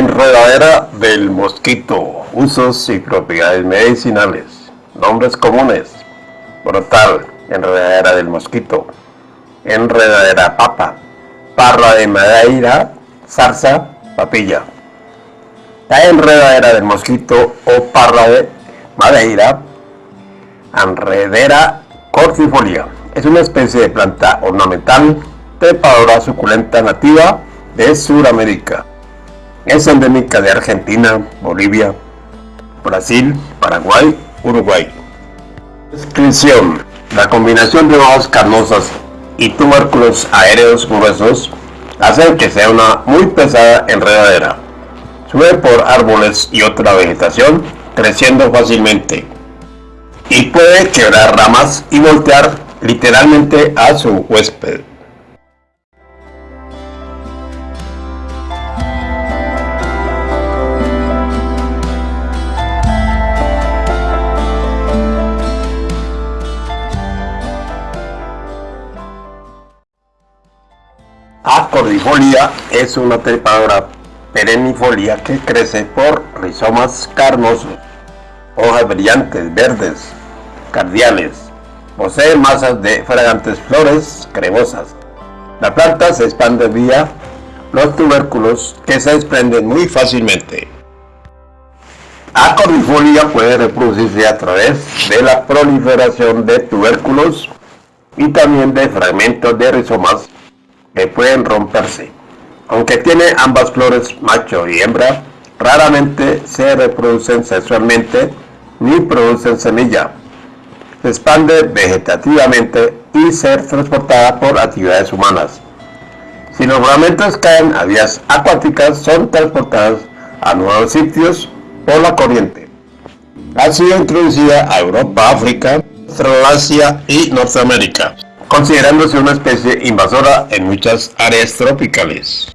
Enredadera del mosquito. Usos y propiedades medicinales. Nombres comunes. Brotal. Enredadera del mosquito. Enredadera papa. Parra de madeira. Zarza. Papilla. La enredadera del mosquito o parra de madeira. Enredera cordifolia. Es una especie de planta ornamental trepadora suculenta nativa de Sudamérica. Es endémica de Argentina, Bolivia, Brasil, Paraguay, Uruguay. Descripción. La combinación de hojas carnosas y tubérculos aéreos gruesos hace que sea una muy pesada enredadera. Sube por árboles y otra vegetación, creciendo fácilmente. Y puede quebrar ramas y voltear literalmente a su huésped. Acordifolia es una trepadora perennifolia que crece por rizomas carnosos, hojas brillantes, verdes, cardiales. Posee masas de fragantes flores cremosas. La planta se expande vía los tubérculos que se desprenden muy fácilmente. Acordifolia puede reproducirse a través de la proliferación de tubérculos y también de fragmentos de rizomas que pueden romperse. Aunque tiene ambas flores, macho y hembra, raramente se reproducen sexualmente ni producen semilla. Se expande vegetativamente y ser transportada por actividades humanas. Si los fragmentos caen a vías acuáticas, son transportados a nuevos sitios por la corriente. Ha sido introducida a Europa, África, Australasia y Norteamérica considerándose una especie invasora en muchas áreas tropicales.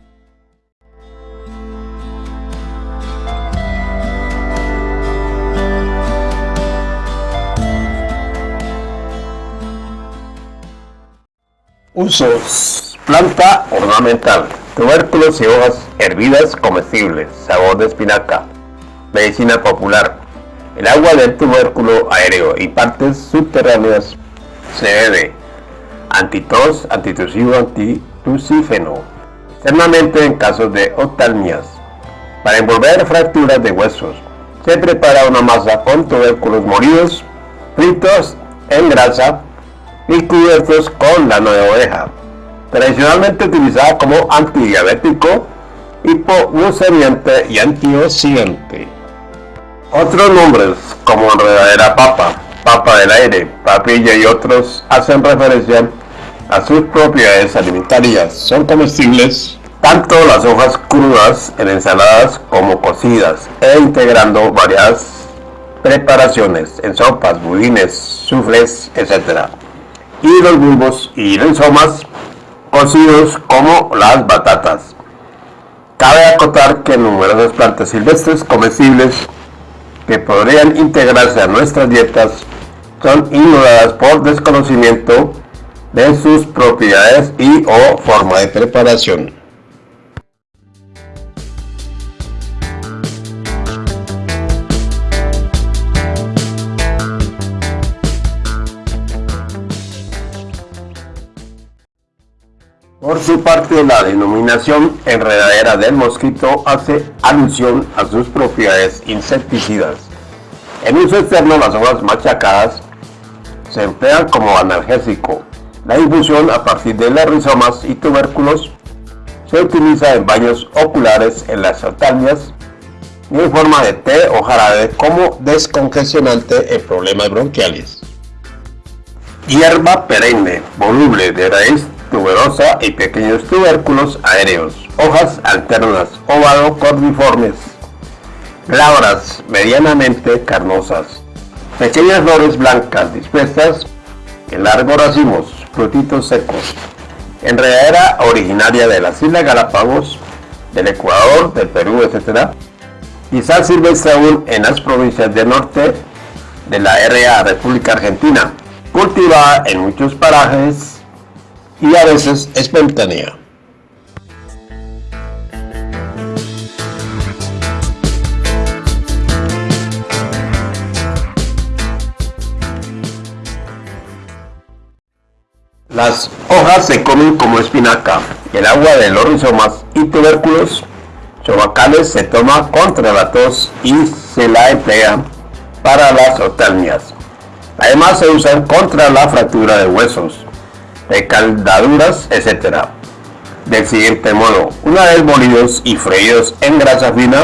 Usos. Planta ornamental. Tubérculos y hojas hervidas comestibles. Sabor de espinaca. Medicina popular. El agua del tubérculo aéreo y partes subterráneas se bebe antitos, antitusivo, antitusífeno, externamente en casos de oftalmias. Para envolver fracturas de huesos, se prepara una masa con tubérculos molidos, fritos en grasa y cubiertos con lana de oveja, tradicionalmente utilizada como antidiabético, hipoglucemiante y antioxidante. Otros nombres como enredadera papa, papa del aire, papilla y otros hacen referencia a sus propiedades alimentarias. Son comestibles tanto las hojas crudas en ensaladas como cocidas e integrando varias preparaciones en sopas, budines, sufles, etc. Y los bulbos y rizomas cocidos como las batatas. Cabe acotar que numerosas plantas silvestres comestibles que podrían integrarse a nuestras dietas son ignoradas por desconocimiento de sus propiedades y o forma de preparación. Por su parte, la denominación enredadera del mosquito hace alusión a sus propiedades insecticidas. En uso externo, las hojas machacadas se emplean como analgésico, la infusión a partir de las rizomas y tubérculos se utiliza en baños oculares en las oftalmias y en forma de té o jarabe como descongestionante en problemas bronquiales. Hierba perenne, voluble, de raíz tuberosa y pequeños tubérculos aéreos, hojas alternas, ovado cordiformes, glabras medianamente carnosas, pequeñas flores blancas dispuestas en largos racimos, frutitos secos. Enredadera originaria de las Islas Galápagos, del Ecuador, del Perú, etc. Quizás silvestre aún en las provincias del norte de la RA República Argentina, cultivada en muchos parajes y a veces espontánea. Las hojas se comen como espinaca. El agua de los rizomas y tubérculos chovacales se toma contra la tos y se la emplea para las otalmias. Además se usan contra la fractura de huesos, de caldaduras, etc. Del siguiente modo, una vez molidos y freídos en grasa fina,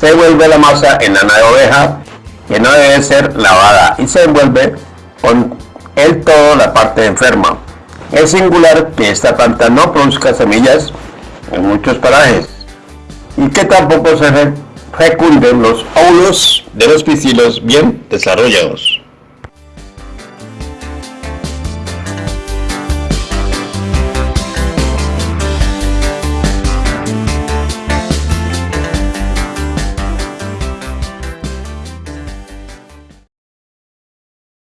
se vuelve la masa en lana de oveja que no debe ser lavada y se envuelve con el todo la parte enferma. Es singular que esta planta no produzca semillas en muchos parajes y que tampoco se fecunden los óvulos de los piscilos bien desarrollados.